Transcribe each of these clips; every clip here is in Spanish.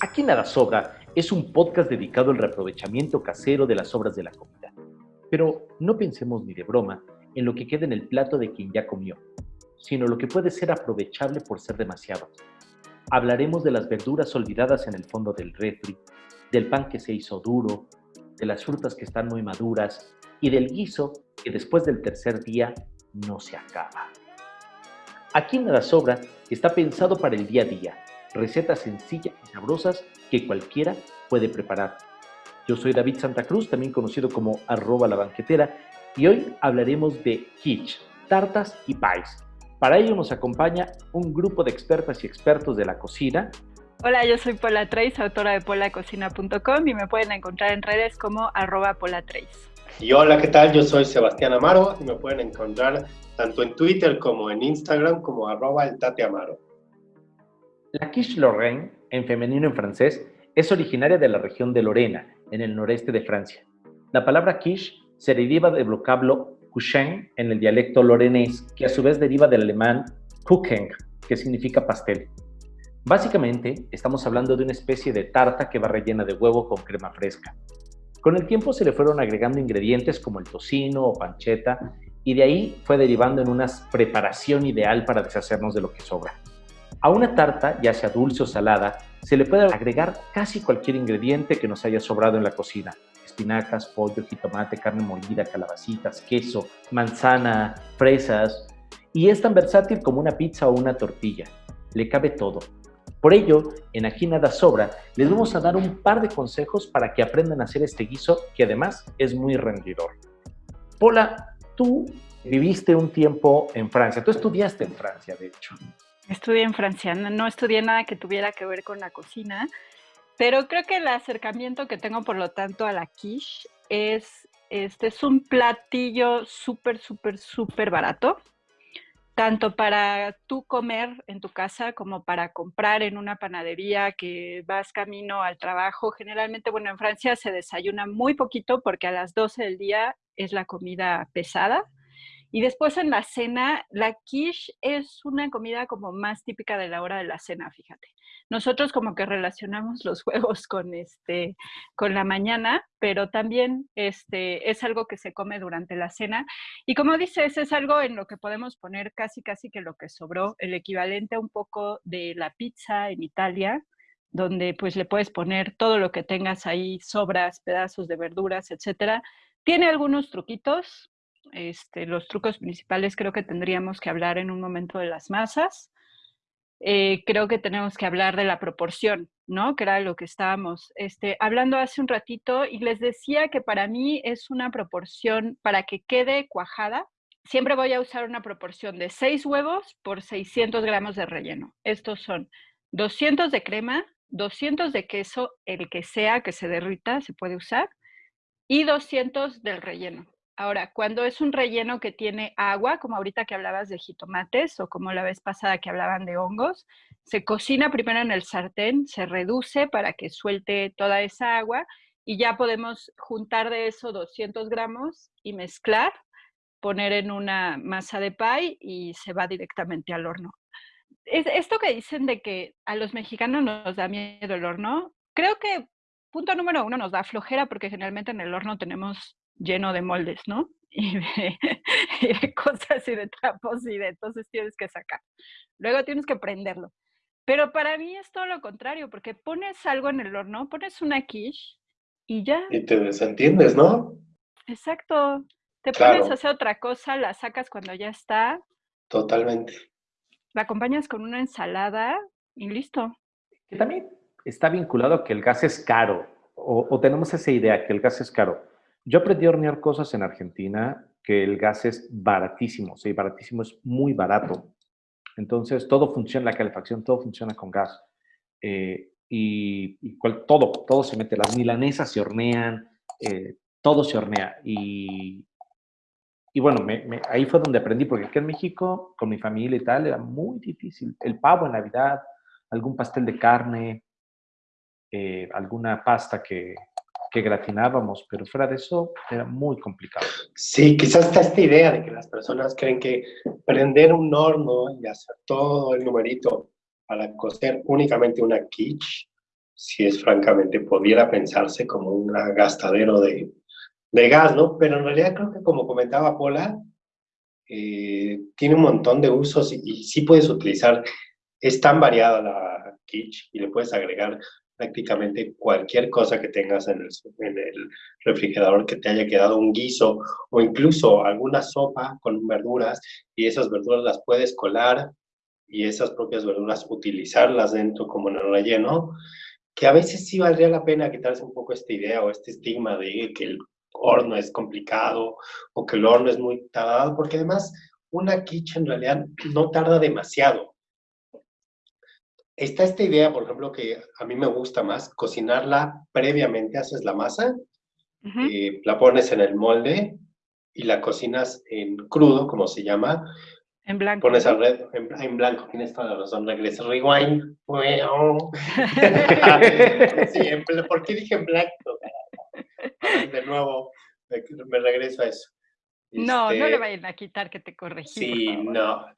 Aquí nada sobra es un podcast dedicado al reaprovechamiento casero de las sobras de la comida. Pero no pensemos ni de broma en lo que queda en el plato de quien ya comió, sino lo que puede ser aprovechable por ser demasiado. Hablaremos de las verduras olvidadas en el fondo del refri, del pan que se hizo duro, de las frutas que están muy maduras y del guiso que después del tercer día no se acaba. Aquí nada sobra está pensado para el día a día, recetas sencillas y sabrosas que cualquiera puede preparar. Yo soy David Santa Cruz, también conocido como arroba la banquetera, y hoy hablaremos de quiche, tartas y pies. Para ello nos acompaña un grupo de expertas y expertos de la cocina. Hola, yo soy Pola Trace, autora de polacocina.com y me pueden encontrar en redes como arroba Pola Y hola, ¿qué tal? Yo soy Sebastián Amaro y me pueden encontrar tanto en Twitter como en Instagram como arroba el Tate Amaro. La quiche Lorraine, en femenino en francés, es originaria de la región de Lorena, en el noreste de Francia. La palabra quiche se deriva del vocablo couchen en el dialecto lorenés, que a su vez deriva del alemán Kuchen, que significa pastel. Básicamente, estamos hablando de una especie de tarta que va rellena de huevo con crema fresca. Con el tiempo se le fueron agregando ingredientes como el tocino o pancheta, y de ahí fue derivando en una preparación ideal para deshacernos de lo que sobra. A una tarta, ya sea dulce o salada, se le puede agregar casi cualquier ingrediente que nos haya sobrado en la cocina. Espinacas, pollo, jitomate, carne molida, calabacitas, queso, manzana, fresas. Y es tan versátil como una pizza o una tortilla. Le cabe todo. Por ello, en Aquí Nada Sobra, les vamos a dar un par de consejos para que aprendan a hacer este guiso que además es muy rendidor. Pola, tú viviste un tiempo en Francia, tú estudiaste en Francia, de hecho. Estudié en Francia, no, estudié nada que tuviera que ver con la cocina, pero creo que el acercamiento que tengo, por lo tanto, a la quiche es, este es un platillo súper, súper, súper barato, tanto para tú comer en tu casa como para comprar en una panadería que vas camino al trabajo. Generalmente, bueno, en Francia se desayuna muy poquito porque a las 12 del día es la comida pesada y después en la cena, la quiche es una comida como más típica de la hora de la cena, fíjate. Nosotros como que relacionamos los huevos con, este, con la mañana, pero también este, es algo que se come durante la cena. Y como dices, es algo en lo que podemos poner casi, casi que lo que sobró, el equivalente a un poco de la pizza en Italia, donde pues le puedes poner todo lo que tengas ahí, sobras, pedazos de verduras, etcétera. Tiene algunos truquitos, este, los trucos principales creo que tendríamos que hablar en un momento de las masas. Eh, creo que tenemos que hablar de la proporción, ¿no? Que era lo que estábamos este, hablando hace un ratito y les decía que para mí es una proporción para que quede cuajada. Siempre voy a usar una proporción de 6 huevos por 600 gramos de relleno. Estos son 200 de crema, 200 de queso, el que sea que se derrita, se puede usar, y 200 del relleno. Ahora, cuando es un relleno que tiene agua, como ahorita que hablabas de jitomates o como la vez pasada que hablaban de hongos, se cocina primero en el sartén, se reduce para que suelte toda esa agua y ya podemos juntar de eso 200 gramos y mezclar, poner en una masa de pie y se va directamente al horno. esto que dicen de que a los mexicanos nos da miedo el horno, creo que punto número uno nos da flojera porque generalmente en el horno tenemos lleno de moldes, ¿no? Y de, cosas y de trapos y de entonces tienes que sacar. Luego tienes que prenderlo. Pero para mí es todo lo contrario, porque pones algo en el horno, pones una quiche y ya. Y te desentiendes, ¿no? Exacto. Te pones a hacer otra cosa, la sacas cuando ya está. Totalmente. La acompañas con una ensalada y listo. Que también está vinculado a que el gas es caro, o, o tenemos esa idea que el gas es caro. Yo aprendí a hornear cosas en Argentina que el gas es baratísimo, sí, baratísimo es muy barato. Entonces, todo funciona, la calefacción, todo funciona con gas. Eh, y, todo, todo se mete, las milanesas se hornean, eh, todo se hornea. Y, y bueno, ahí fue donde aprendí, porque aquí en México, con mi familia y tal, era muy difícil. El pavo en Navidad, algún pastel de carne, eh, alguna pasta que, que gratinábamos, pero fuera de eso era muy complicado. Sí, quizás está esta idea de que las personas creen que prender un horno y hacer todo el numerito para cocer únicamente una quiche si es francamente, pudiera pensarse como un gastadero de, de gas, ¿no? Pero en realidad creo que como comentaba Pola, eh, tiene un montón de usos y, y, sí puedes utilizar, es tan variada la kitsch y le puedes agregar prácticamente cualquier cosa que tengas en el, en el refrigerador que te haya quedado un guiso o incluso alguna sopa con verduras y esas verduras las puedes colar y esas propias verduras utilizarlas dentro como en el relleno, que a veces sí valdría la pena quitarse un poco esta idea o este estigma de que el horno es complicado o que el horno es muy tardado, porque además una quiche en realidad no tarda demasiado. Está esta idea, por ejemplo, que a mí me gusta más, cocinarla previamente, haces la masa, eh, la pones en el molde y la cocinas en crudo, como se llama. En blanco. Pones al red, en, blanco, tienes toda la razón, regresa, rewind. sí, ¿por qué dije en blanco? De nuevo, me regreso a eso. No, no le este, vayan a quitar que te corregí. Sí, no.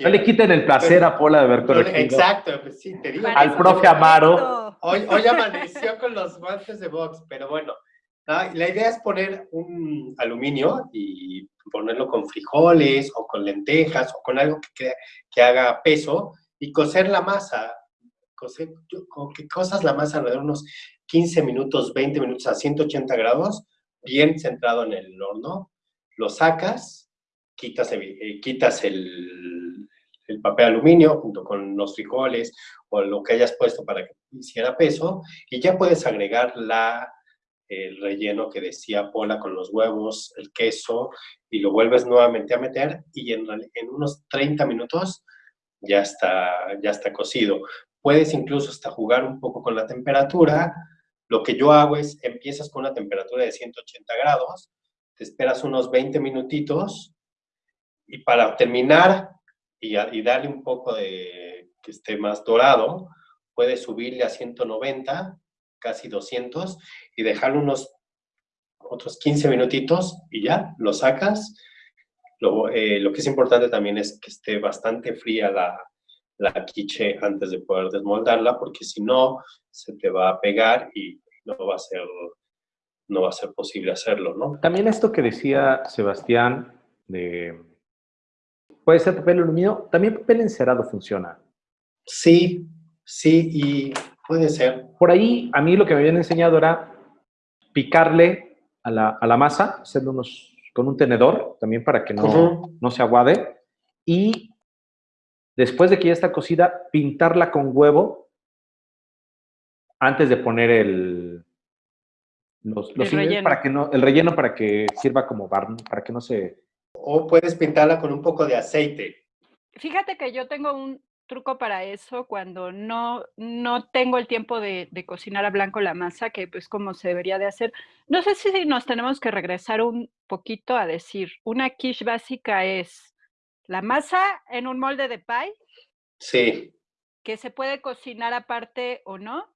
No le quiten el placer a Pola de haber corregido. Exacto, pues sí, te digo. Al profe Amaro. Hoy, hoy amaneció con los guantes de box, pero bueno, la idea es poner un aluminio y ponerlo con frijoles o con lentejas o con algo que, que haga peso y cocer la masa. Cocer, con que cosas la masa alrededor de unos 15 minutos, 20 minutos a 180 grados bien centrado en el horno, lo sacas, quitas, eh, quitas el, el, papel aluminio junto con los frijoles o lo que hayas puesto para que hiciera peso y ya puedes agregar la, el relleno que decía Pola con los huevos, el queso y lo vuelves nuevamente a meter y en, en unos 30 minutos ya está, ya está cocido. Puedes incluso hasta jugar un poco con la temperatura, lo que yo hago es, empiezas con una temperatura de 180 grados, te esperas unos 20 minutitos y para terminar y, darle un poco de que esté más dorado, puedes subirle a 190, casi 200 y dejarlo unos otros 15 minutitos y ya, lo sacas. Lo, eh, lo, que es importante también es que esté bastante fría la, la quiche antes de poder desmoldarla, porque si no, se te va a pegar y no va a ser, no va a ser posible hacerlo, ¿no? También esto que decía Sebastián, de, puede ser papel aluminio, también papel encerado funciona. Sí, sí, y puede ser. Por ahí, a mí lo que me habían enseñado era picarle a la, a la masa, hacerlo unos, con un tenedor, también para que no, no se aguade, y después de que ya está cocida, pintarla con huevo antes de poner el, los, relleno. para que no, el relleno para que sirva como barn, para que no se... O puedes pintarla con un poco de aceite. Fíjate que yo tengo un truco para eso cuando no, no tengo el tiempo de, de, cocinar a blanco la masa, que pues como se debería de hacer. No sé si nos tenemos que regresar un poquito a decir, una quiche básica es la masa en un molde de pie. Sí. Que se puede cocinar aparte o no.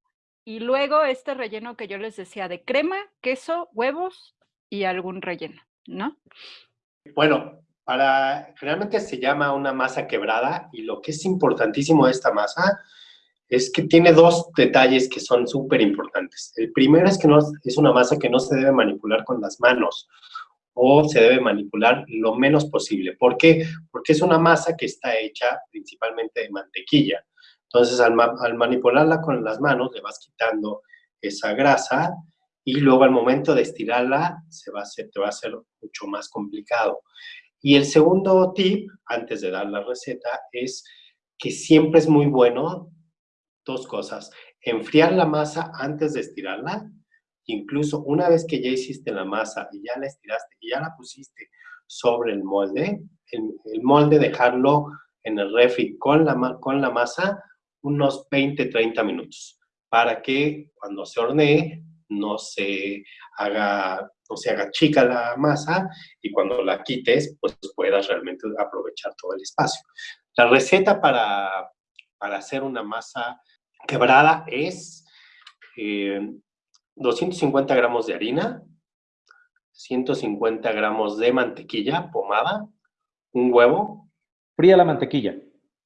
Y luego este relleno que yo les decía de crema, queso, huevos y algún relleno, ¿no? Bueno, para, generalmente se llama una masa quebrada y lo que es importantísimo de esta masa es que tiene dos detalles que son súper importantes. El primero es que no, es una masa que no se debe manipular con las manos o se debe manipular lo menos posible. ¿Por qué? Porque es una masa que está hecha principalmente de mantequilla. Entonces, al, manipularla con las manos, le vas quitando esa grasa y luego al momento de estirarla se va a hacer, te va a ser mucho más complicado. Y el segundo tip, antes de dar la receta, es que siempre es muy bueno dos cosas. Enfriar la masa antes de estirarla. Incluso una vez que ya hiciste la masa y ya la estiraste y ya la pusiste sobre el molde, el, el molde dejarlo en el refri con la, con la masa unos 20, 30 minutos para que cuando se hornee no se haga, no se haga chica la masa y cuando la quites, pues puedas realmente aprovechar todo el espacio. La receta para, para hacer una masa quebrada es 250 eh, gramos de harina, 150 gramos de mantequilla pomada, un huevo. Fría la mantequilla.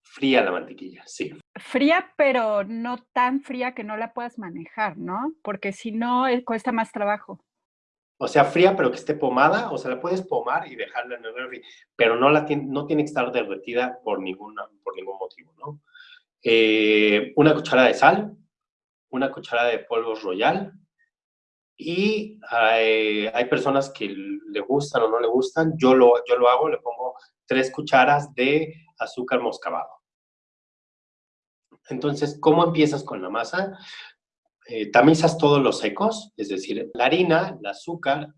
Fría la mantequilla, sí. Fría, pero no tan fría que no la puedas manejar, ¿no? Porque si no, eh, cuesta más trabajo. O sea, fría, pero que esté pomada, o sea, la puedes pomar y dejarla en el refri, pero no, la tiene, no tiene que estar derretida por, ninguna, por ningún motivo, ¿no? Eh, una cucharada de sal, una cucharada de polvo royal, y hay, hay, personas que le gustan o no le gustan. Yo lo, yo lo hago, le pongo tres cucharas de azúcar moscabado. Entonces, ¿cómo empiezas con la masa? Eh, tamizas todos los secos, es decir, la harina, el azúcar,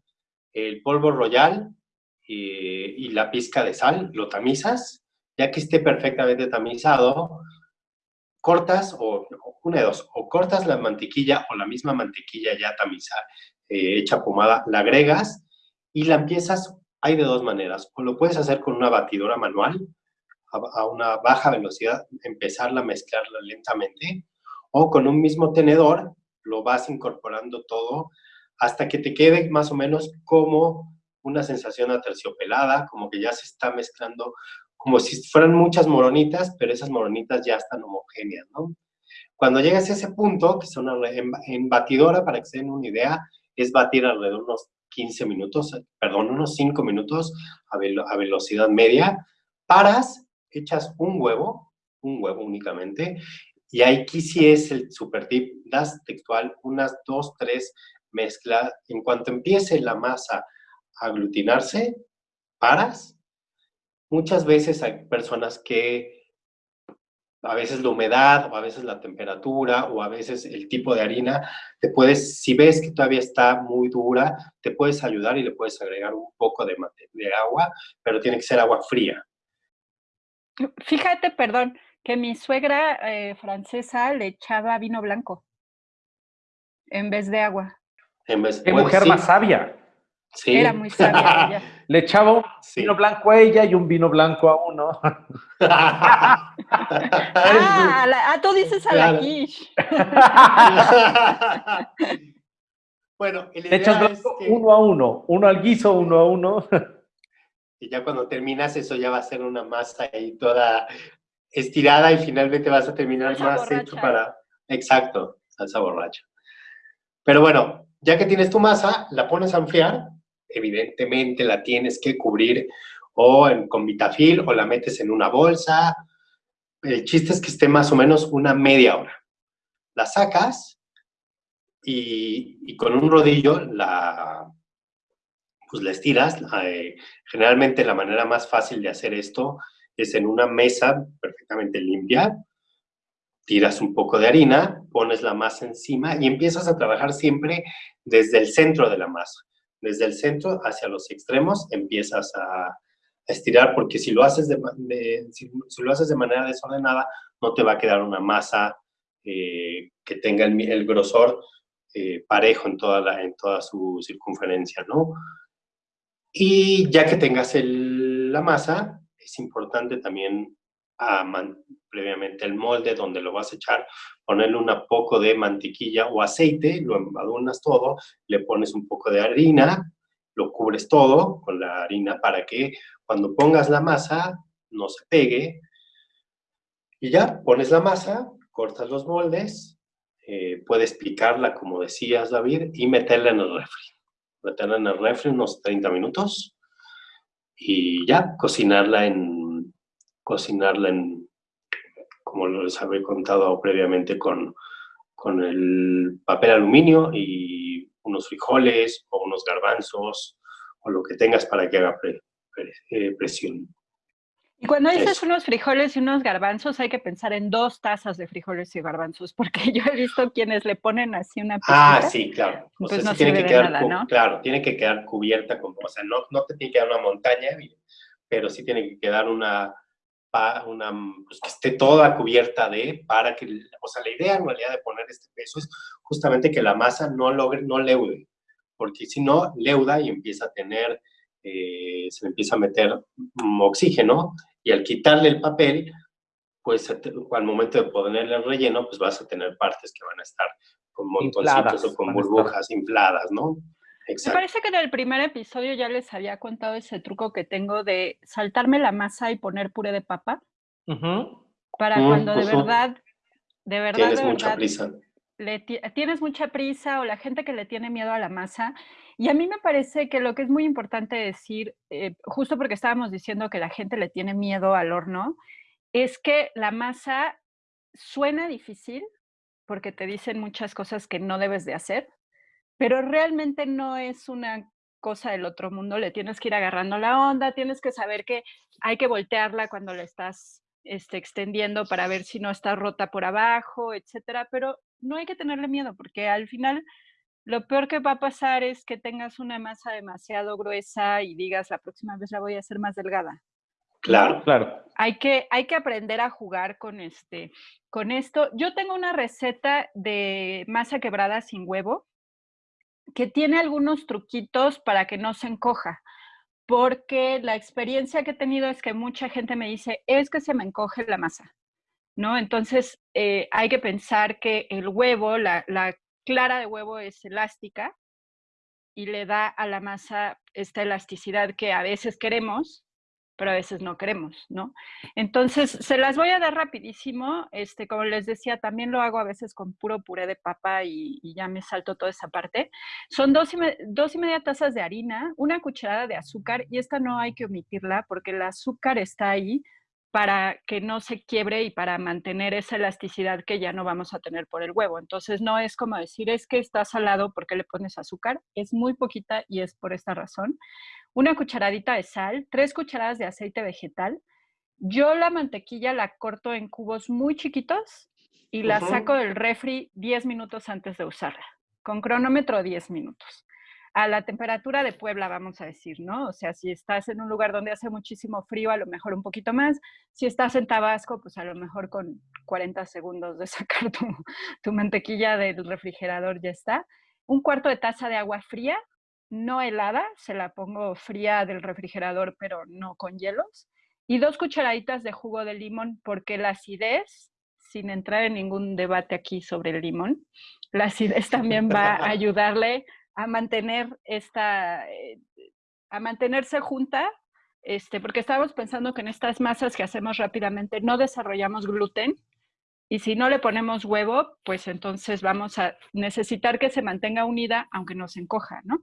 el polvo royal eh, y la pizca de sal, lo tamizas. Ya que esté perfectamente tamizado, cortas o una de dos, o cortas la mantequilla o la misma mantequilla ya tamizada, eh, hecha pomada, la agregas y la empiezas, hay de dos maneras, o lo puedes hacer con una batidora manual a, una baja velocidad, empezarla a mezclarla lentamente, o con un mismo tenedor lo vas incorporando todo hasta que te quede más o menos como una sensación aterciopelada, como que ya se está mezclando como si fueran muchas moronitas, pero esas moronitas ya están homogéneas, ¿no? Cuando llegas a ese punto, que son en, batidora, para que se den una idea, es batir alrededor de unos 15 minutos, perdón, unos 5 minutos a, a velocidad media, paras, echas un huevo, un huevo únicamente, y aquí sí es el super tip, das textual unas 2, 3 mezclas, en cuanto empiece la masa a aglutinarse, paras, Muchas veces hay personas que a veces la humedad o a veces la temperatura o a veces el tipo de harina, te puedes, si ves que todavía está muy dura, te puedes ayudar y le puedes agregar un poco de agua, pero tiene que ser agua fría. Fíjate, perdón, que mi suegra eh, francesa le echaba vino blanco en vez de agua. En vez, ¡Qué mujer más sabia! Era muy sabia Le echaba un vino blanco a ella y un vino blanco a uno. ah, ah, tú dices a la quiche. bueno, Le echas uno a uno, uno al guiso, uno a uno. Y ya cuando terminas eso ya va a ser una masa ahí toda estirada y finalmente vas a terminar más hecho para... Exacto, salsa borracha. Pero bueno, ya que tienes tu masa, la pones a enfriar evidentemente la tienes que cubrir o con vitafil o la metes en una bolsa. El chiste es que esté más o menos una media hora. La sacas y, con un rodillo la, pues la estiras. Eh, generalmente la manera más fácil de hacer esto es en una mesa perfectamente limpia. Tiras un poco de harina, pones la masa encima y empiezas a trabajar siempre desde el centro de la masa desde el centro hacia los extremos empiezas a, estirar, porque si lo, haces de, si, lo haces de manera desordenada, no te va a quedar una masa eh, que tenga el, grosor eh, parejo en toda, la, en toda su circunferencia, ¿no? Y ya que tengas la masa, es importante también previamente el molde donde lo vas a echar, ponerle un poco de mantequilla o aceite, lo embadurnas todo, le pones un poco de harina, lo cubres todo con la harina para que cuando pongas la masa no se pegue. Y ya, pones la masa, cortas los moldes, eh, puedes picarla como decías David y meterla en el refri. Meterla en el refri unos 30 minutos y ya, cocinarla en, cocinarla en como les había contado previamente, con, con el papel aluminio y unos frijoles o unos garbanzos o lo que tengas para que haga eh, presión. Y cuando dices unos frijoles y unos garbanzos, hay que pensar en dos tazas de frijoles y garbanzos, porque yo he visto quienes le ponen así una Ah, sí, claro. Pues no tiene que quedar, nada, Claro, tiene que quedar cubierta, con, o sea, no, no te tiene que quedar una montaña, pero sí tiene que quedar una, una, pues, que esté toda cubierta de, para que, o sea, la idea en realidad de poner este peso es justamente que la masa no logre, no leude, porque si no, leuda y empieza a tener, eh, se empieza a meter oxígeno, y al quitarle el papel, pues al momento de ponerle el relleno, pues vas a tener partes que van a estar con montoncitos o con burbujas infladas, ¿no? Me parece que en el primer episodio ya les había contado ese truco que tengo de saltarme la masa y poner puré de papa. para Mm, cuando de ujú. verdad, de verdad, Tienes de mucha verdad, prisa. le ti- tienes mucha prisa o la gente que le tiene miedo a la masa. Y a mí me parece que lo que es muy importante decir, eh, justo porque estábamos diciendo que la gente le tiene miedo al horno, es que la masa suena difícil porque te dicen muchas cosas que no debes de hacer, pero realmente no es una cosa del otro mundo, le tienes que ir agarrando la onda, tienes que saber que hay que voltearla cuando la estás este, extendiendo para ver si no está rota por abajo, etcétera, pero no hay que tenerle miedo porque al final lo peor que va a pasar es que tengas una masa demasiado gruesa y digas la próxima vez la voy a hacer más delgada. Claro. Claro. Hay que, hay que aprender a jugar con, este, con esto. Yo tengo una receta de masa quebrada sin huevo que tiene algunos truquitos para que no se encoja, porque la experiencia que he tenido es que mucha gente me dice, es que se me encoge la masa, ¿no? Entonces eh, hay que pensar que el huevo, la, la clara de huevo es elástica y le da a la masa esta elasticidad que a veces queremos, pero a veces no queremos, ¿no? Entonces, se las voy a dar rapidísimo. Este, como les decía, también lo hago a veces con puro puré de papa y, ya me salto toda esa parte. Son dos y, dos y media tazas de harina, una cucharada de azúcar, y esta no hay que omitirla porque el azúcar está ahí para que no se quiebre y para mantener esa elasticidad que ya no vamos a tener por el huevo. Entonces, no es como decir, es que está salado porque le pones azúcar, es muy poquita y es por esta razón una cucharadita de sal, tres cucharadas de aceite vegetal. Yo la mantequilla la corto en cubos muy chiquitos y la saco del refri 10 minutos antes de usarla, con cronómetro 10 minutos. A la temperatura de Puebla, vamos a decir, ¿no? O sea, si estás en un lugar donde hace muchísimo frío, a lo mejor un poquito más. Si estás en Tabasco, pues a lo mejor con 40 segundos de sacar tu, tu mantequilla del refrigerador ya está. Un cuarto de taza de agua fría, no helada, se la pongo fría del refrigerador, pero no con hielos. Y dos cucharaditas de jugo de limón, porque la acidez, sin entrar en ningún debate aquí sobre el limón, la acidez también va a ayudarle a mantener esta, eh, a mantenerse junta, este, porque estábamos pensando que en estas masas que hacemos rápidamente no desarrollamos gluten, y si no le ponemos huevo, pues entonces vamos a necesitar que se mantenga unida, aunque no se encoja, ¿no?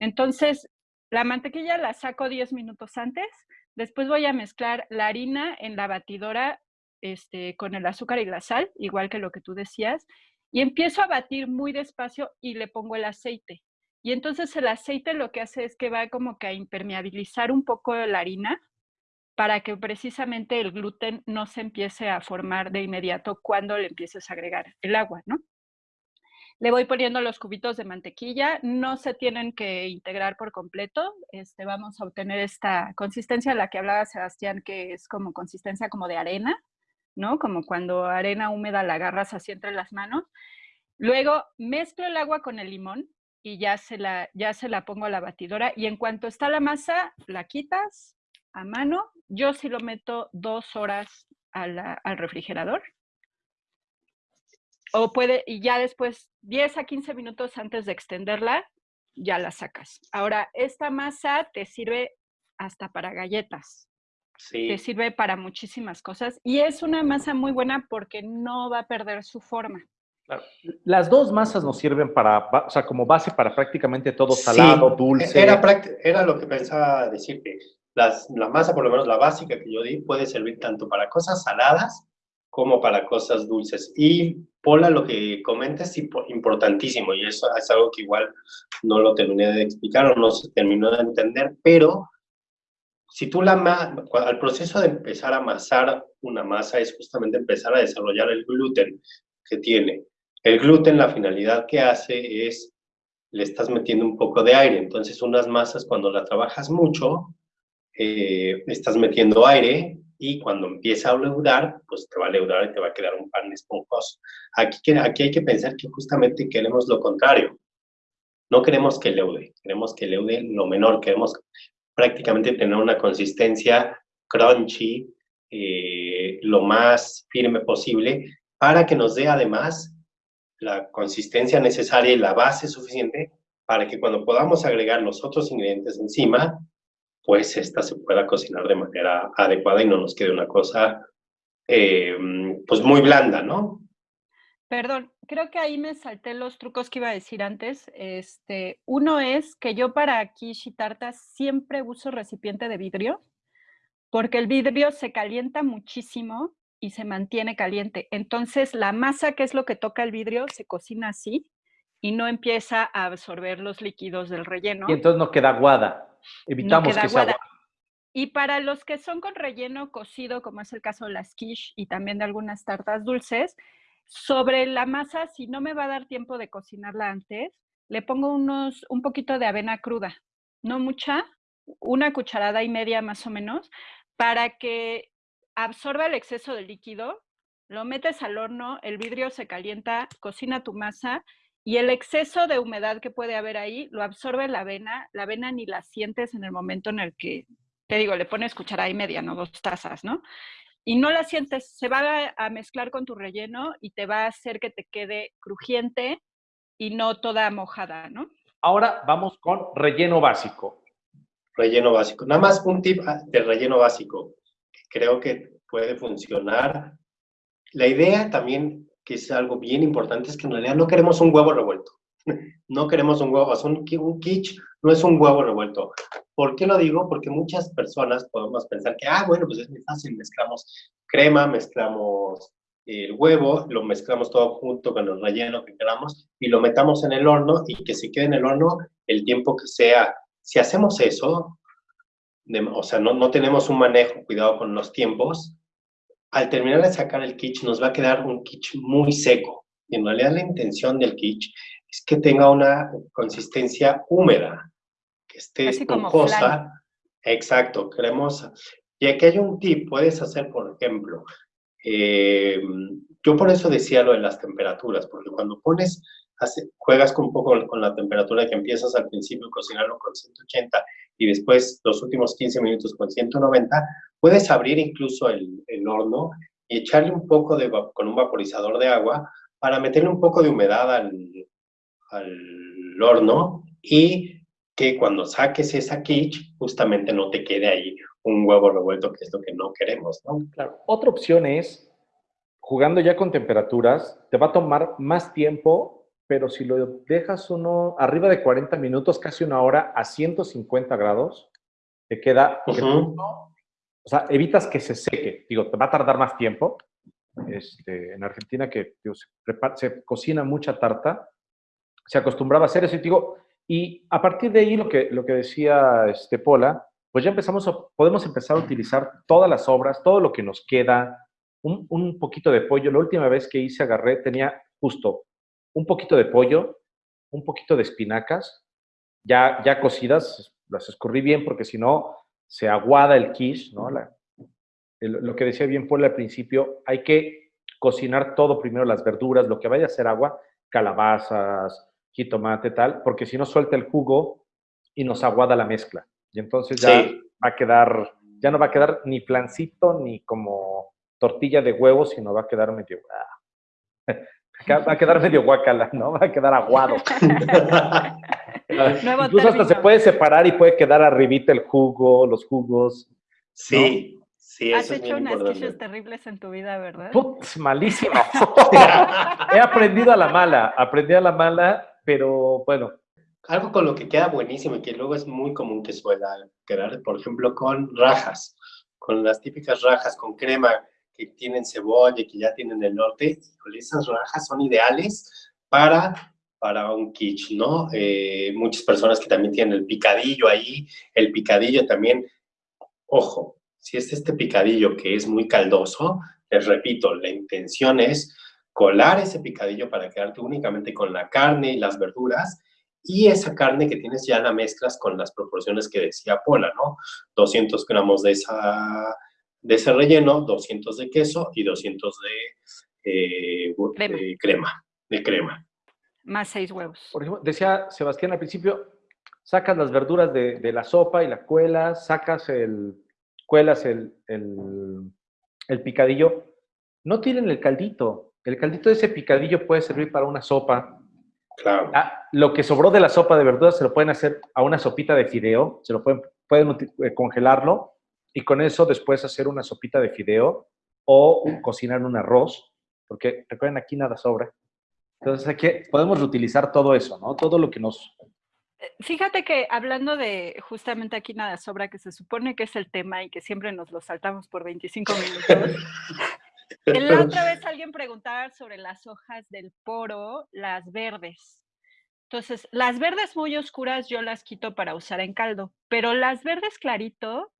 Entonces, la mantequilla la saco 10 minutos antes. Después voy a mezclar la harina en la batidora este, con el azúcar y la sal, igual que lo que tú decías. Y empiezo a batir muy despacio y le pongo el aceite. Y entonces el aceite lo que hace es que va como que a impermeabilizar un poco la harina para que precisamente el gluten no se empiece a formar de inmediato cuando le empieces a agregar el agua, ¿no? Le voy poniendo los cubitos de mantequilla, no se tienen que integrar por completo, este, vamos a obtener esta consistencia la que hablaba Sebastián, que es como consistencia como de arena, ¿no? Como cuando arena húmeda la agarras así entre las manos. Luego mezclo el agua con el limón y ya se la, ya se la pongo a la batidora y en cuanto está la masa, la quitas a mano. Yo sí lo meto dos horas al refrigerador. O puede, y ya después, 10 a 15 minutos antes de extenderla, ya la sacas. Ahora, esta masa te sirve hasta para galletas, Sí. te sirve para muchísimas cosas y es una masa muy buena porque no va a perder su forma. Claro. Las dos masas nos sirven para, o sea, como base para prácticamente todo Sí, salado, dulce. Era, era lo que pensaba decirte. Las, la masa, por lo menos la básica que yo di, puede servir tanto para cosas saladas como para cosas dulces. Y Pola, lo que comenta es impo- importantísimo y eso es algo que igual no lo terminé de explicar o no se terminó de entender, pero si tú la al proceso de empezar a amasar una masa es justamente empezar a desarrollar el gluten que tiene. El gluten, la finalidad que hace es, le estás metiendo un poco de aire. Entonces, unas masas, cuando la trabajas mucho, eh, estás metiendo aire y cuando empieza a leudar, pues te va a leudar y te va a quedar un pan esponjoso. Aquí, aquí hay que pensar que justamente queremos lo contrario. No queremos que leude, queremos que leude lo menor, queremos prácticamente tener una consistencia crunchy, eh, lo más firme posible, para que nos dé además la consistencia necesaria y la base suficiente para que cuando podamos agregar los otros ingredientes encima, pues esta se pueda cocinar de manera adecuada y no nos quede una cosa eh, pues muy blanda, ¿no? Perdón, creo que ahí me salté los trucos que iba a decir antes. Este, uno es que yo para quiche y tartas siempre uso recipiente de vidrio, porque el vidrio se calienta muchísimo y se mantiene caliente. Entonces, la masa, que es lo que toca el vidrio, se cocina así y no empieza a absorber los líquidos del relleno. Y entonces no queda aguada. Evitamos que sea aguada. Y para los que son con relleno cocido, como es el caso de las quiche y también de algunas tartas dulces, sobre la masa, si no me va a dar tiempo de cocinarla antes, le pongo unos, un poquito de avena cruda, no mucha, una cucharada y media más o menos, para que absorba el exceso de líquido, lo metes al horno, el vidrio se calienta, cocina tu masa y el exceso de humedad que puede haber ahí lo absorbe la avena, la avena ni la sientes en el momento en el que, te digo, le pones cucharada y media, no dos tazas, ¿no? Y no la sientes, se va a, mezclar con tu relleno y te va a hacer que te quede crujiente y no toda mojada, ¿no? Ahora vamos con relleno básico. Relleno básico. Nada más un tip ah, de relleno básico que creo que puede funcionar. La idea también, que es algo bien importante, es que en realidad no queremos un huevo revuelto. No queremos un huevo, un, un quiche no es un huevo revuelto. ¿Por qué lo digo? Porque muchas personas podemos pensar que, ah, bueno, pues es muy fácil, mezclamos crema, mezclamos el huevo, lo mezclamos todo junto con el relleno que queramos y lo metamos en el horno y que se quede en el horno el tiempo que sea. Si hacemos eso, o sea, no, no tenemos un manejo, cuidado con los tiempos, al terminar de sacar el quiche nos va a quedar un quiche muy seco. Y en realidad la intención del quiche es que tenga una consistencia húmeda que esté esponjosa. Exacto, cremosa. Y aquí hay un tip, puedes hacer, por ejemplo, eh, yo por eso decía lo de las temperaturas, porque cuando pones, juegas con un poco con la temperatura que empiezas al principio cocinarlo con 180 y después los últimos 15 minutos con 190, puedes abrir incluso el, el horno y echarle un poco de, con un vaporizador de agua para meterle un poco de humedad al, al horno y que cuando saques esa quiche, justamente no te quede ahí un huevo revuelto, que es lo que no queremos, ¿no? Claro. Otra opción es, jugando ya con temperaturas, te va a tomar más tiempo, pero si lo dejas uno arriba de 40 minutos, casi una hora, a 150 grados, te queda... o sea, evitas que se seque. Digo, te va a tardar más tiempo. Este, en Argentina que se, se, cocina mucha tarta, se acostumbraba a hacer eso. Y digo, y a partir de ahí, lo que, lo que decía este Pola, pues ya empezamos podemos empezar a utilizar todas las obras, todo lo que nos queda, un, un poquito de pollo. La última vez que hice agarré tenía justo un poquito de pollo, un poquito de espinacas, ya, ya cocidas, las escurrí bien porque si no se aguada el quiche, ¿no? lo que decía bien Pola al principio, hay que cocinar todo primero, las verduras, lo que vaya a ser agua, calabazas, jitomate, tal, porque si no suelta el jugo y nos aguada la mezcla. Y entonces ya va a quedar, ya no va a quedar ni flancito ni como tortilla de huevo, sino va a quedar medio, ah, va a quedar medio guacala, ¿no? Va a quedar aguado. Incluso hasta se puede separar y puede quedar arribita el jugo, los jugos. Sí. Sí, Has hecho unas quiches terribles en tu vida, ¿verdad? Putz, malísimo. He aprendido a la mala, aprendí a la mala pero bueno. Algo con lo que queda buenísimo y que luego es muy común que suela quedar, por ejemplo, con rajas, con las típicas rajas con crema que tienen cebolla que ya tienen el norte, esas rajas son ideales para para un quiche, ¿no? Eh, muchas personas que también tienen el picadillo ahí, el picadillo también, ojo, si es este picadillo que es muy caldoso, les repito, la intención es colar ese picadillo para quedarte únicamente con la carne y las verduras y esa carne que tienes ya la mezclas con las proporciones que decía Pola, ¿no? 200 gramos de, esa, de ese relleno, 200 de queso y 200 de, eh, crema. de crema. Más seis huevos. Por ejemplo, decía Sebastián al principio, sacas las verduras de, de la sopa y la cuelas, sacas el, cuelas el, el, el picadillo. No tienen el caldito, el caldito de ese picadillo puede servir para una sopa. Claro. Ah, lo que sobró de la sopa de verduras se lo pueden hacer a una sopita de fideo, se lo pueden, pueden eh, congelarlo y con eso después hacer una sopita de fideo o cocinar un arroz, porque recuerden, aquí nada sobra. Entonces, aquí podemos reutilizar todo eso, ¿no? Todo lo que nos... Eh, fíjate que hablando de justamente aquí nada sobra, que se supone que es el tema y que siempre nos lo saltamos por 25 minutos. la otra vez alguien preguntaba sobre las hojas del poro, las verdes. Entonces, las verdes muy oscuras yo las quito para usar en caldo, pero las verdes clarito,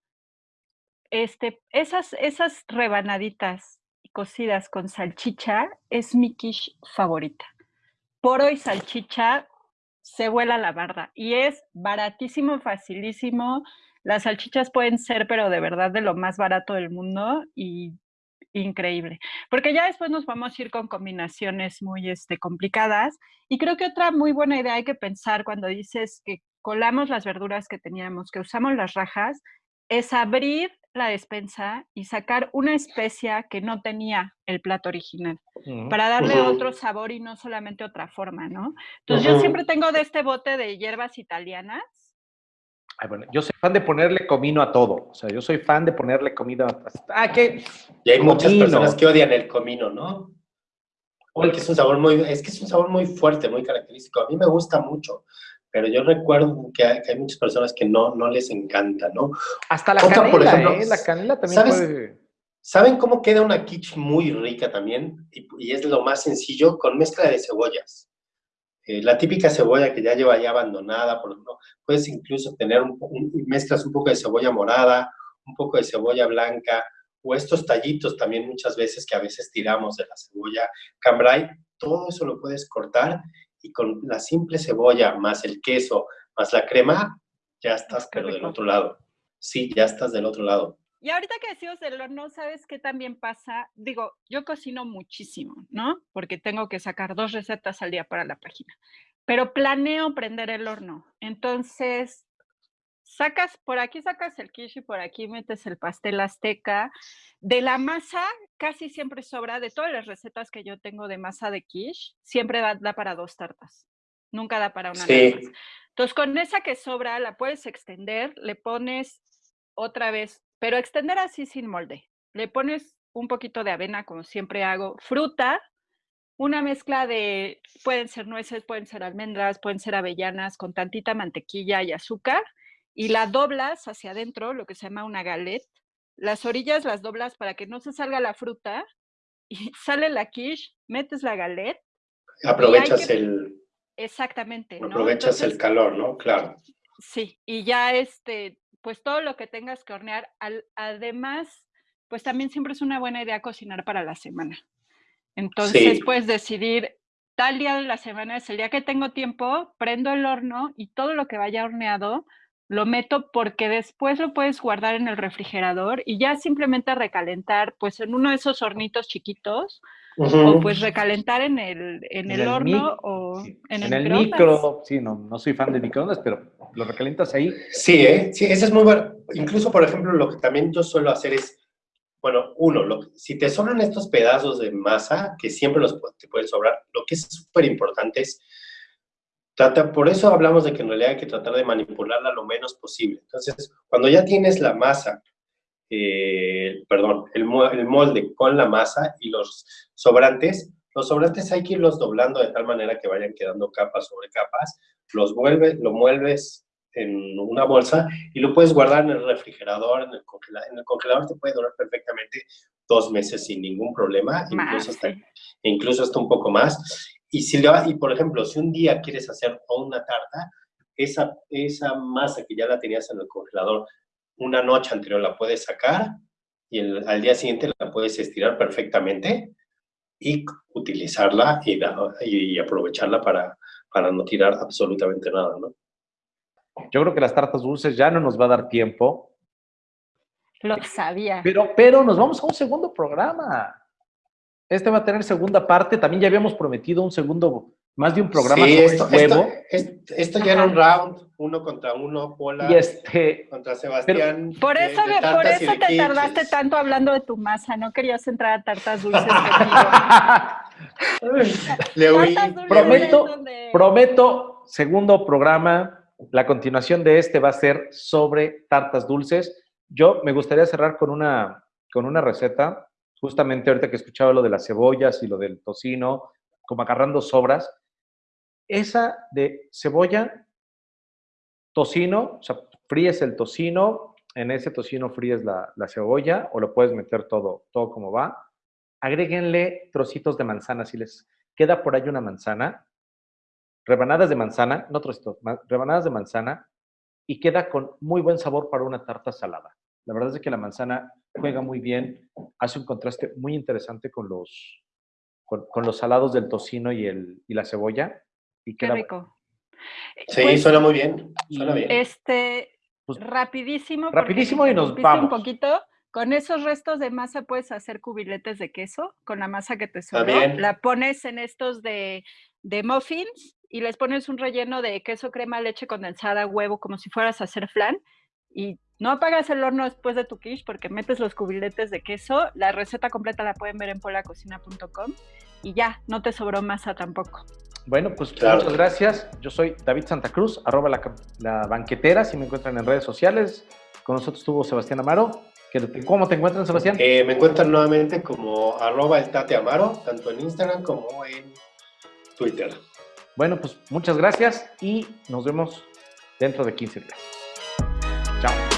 este, esas, esas rebanaditas cocidas con salchicha es mi quiche favorita. Poro y salchicha se vuela la barda y es baratísimo, facilísimo. Las salchichas pueden ser, pero de verdad de lo más barato del mundo y increíble. Porque ya después nos vamos a ir con combinaciones muy este, complicadas. Y creo que otra muy buena idea hay que pensar cuando dices que colamos las verduras que teníamos, que usamos las rajas, es abrir la despensa y sacar una especia que no tenía el plato original, para darle otro sabor y no solamente otra forma, ¿no? Entonces yo siempre tengo de este bote de hierbas italianas bueno, yo soy fan de ponerle comino a todo. O sea, yo soy fan de ponerle comida a... Ah, ¿qué? Y hay muchas personas que odian el comino, ¿no? Porque es un sabor muy... Es que es un sabor muy fuerte, muy característico. A mí me gusta mucho. Pero yo recuerdo que hay, muchas personas que no, no les encanta, ¿no? Hasta la canela, por ejemplo, ¿eh? La canela también puede... ¿Saben cómo queda una quiche muy rica también? Y, y, es lo más sencillo, con mezcla de cebollas. Eh, la típica cebolla que ya lleva ya abandonada, por ejemplo, puedes incluso tener un, mezclas un poco de cebolla morada, un poco de cebolla blanca, o estos tallitos también muchas veces que a veces tiramos de la cebolla cambrai, todo eso lo puedes cortar y con la simple cebolla más el queso más la crema, ya estás pero del otro lado. Sí, ya estás del otro lado. Y ahorita que decimos del horno, ¿sabes qué también pasa? Digo, yo cocino muchísimo, ¿no? Porque tengo que sacar dos recetas al día para la página. Pero planeo prender el horno. Entonces, sacas, por aquí sacas el quiche y por aquí metes el pastel azteca. De la masa, casi siempre sobra, de todas las recetas que yo tengo de masa de quiche, siempre da, para dos tartas. Nunca da para una. Sí. Entonces, con esa que sobra, la puedes extender, le pones otra vez pero extender así sin molde. Le pones un poquito de avena, como siempre hago, fruta, una mezcla de, pueden ser nueces, pueden ser almendras, pueden ser avellanas, con tantita mantequilla y azúcar, y la doblas hacia adentro, lo que se llama una galette. Las orillas las doblas para que no se salga la fruta, y sale la quiche, metes la galette. Aprovechas el... Exactamente. Aprovechas el calor, ¿no? Claro. Sí, y ya este, pues todo lo que tengas que hornear. además, pues también siempre es una buena idea cocinar para la semana. Entonces puedes decidir, tal día de la semana es el día que tengo tiempo, prendo el horno y todo lo que vaya horneado lo meto porque después lo puedes guardar en el refrigerador y ya simplemente recalentar pues en uno de esos hornitos chiquitos o pues recalentar en el, en, el, horno o en, el, en el micro. Sí, no, no soy fan de microondas, pero lo recalientas ahí. Sí, ¿eh? sí, ese es muy bueno. Incluso, por ejemplo, lo que también yo suelo hacer es, bueno, uno, lo, si te sobran estos pedazos de masa, que siempre los te pueden sobrar, lo que es súper importante es, trata, por eso hablamos de que en realidad hay que tratar de manipularla lo menos posible. Entonces, cuando ya tienes la masa eh, perdón, el, molde con la masa y los sobrantes, los sobrantes hay que irlos doblando de tal manera que vayan quedando capas sobre capas, los vuelves, lo mueves en una bolsa y lo puedes guardar en el refrigerador, en el congelador. En el congelador te puede durar perfectamente dos meses sin ningún problema, incluso, hasta, incluso hasta un poco más. Y, si le y por ejemplo, si un día quieres hacer una tarta, esa, esa masa que ya la tenías en el congelador, una noche anterior la puedes sacar y al día siguiente la puedes estirar perfectamente y utilizarla y, y aprovecharla para, para no tirar absolutamente nada, ¿no? Yo creo que las tartas dulces ya no nos va a dar tiempo. Lo sabía. Pero, pero nos vamos a un segundo programa. Este va a tener segunda parte. También ya habíamos prometido un segundo más de un programa sobre esto, huevo. Esto, ya era un round, uno contra uno, Pola y este, contra Sebastián. por eso, por eso te tardaste tanto hablando de tu masa, no querías entrar a tartas dulces Le oí. Prometo, prometo, segundo programa, la continuación de este va a ser sobre tartas dulces. Yo me gustaría cerrar con una, con una receta justamente ahorita que escuchaba lo de las cebollas y lo del tocino, como agarrando sobras, esa de cebolla, tocino, o sea, fríes el tocino, en ese tocino fríes la, la, cebolla o lo puedes meter todo, todo como va. Agréguenle trocitos de manzana, si les queda por ahí una manzana, rebanadas de manzana, no trocitos, rebanadas de manzana, y queda con muy buen sabor para una tarta salada. La verdad es que la manzana juega muy bien, hace un contraste muy interesante con los, con, los salados del tocino y, el, y la cebolla. Y queda, Qué rico. Sí, pues suena muy bien. Suena bien. Este, pues, rapidísimo. Rapidísimo y nos vamos. Un poquito. Con esos restos de masa puedes hacer cubiletes de queso con la masa que te sobró. La pones en estos de, de muffins y les pones un relleno de queso, crema, leche condensada, huevo, como si fueras a hacer flan. Y no apagas el horno después de tu quiche porque metes los cubiletes de queso. La receta completa la pueden ver en polacocina.com y ya, no te sobró masa tampoco. Bueno, pues muchas gracias. Yo soy David Santa Cruz, arroba la, banquetera, si me encuentran en redes sociales. Con nosotros estuvo Sebastián Amaro. ¿Cómo te encuentran, Sebastián? Eh, me encuentran nuevamente como arroba el Tate Amaro, tanto en Instagram como en Twitter. Bueno, pues muchas gracias y nos vemos dentro de 15 días. Chao.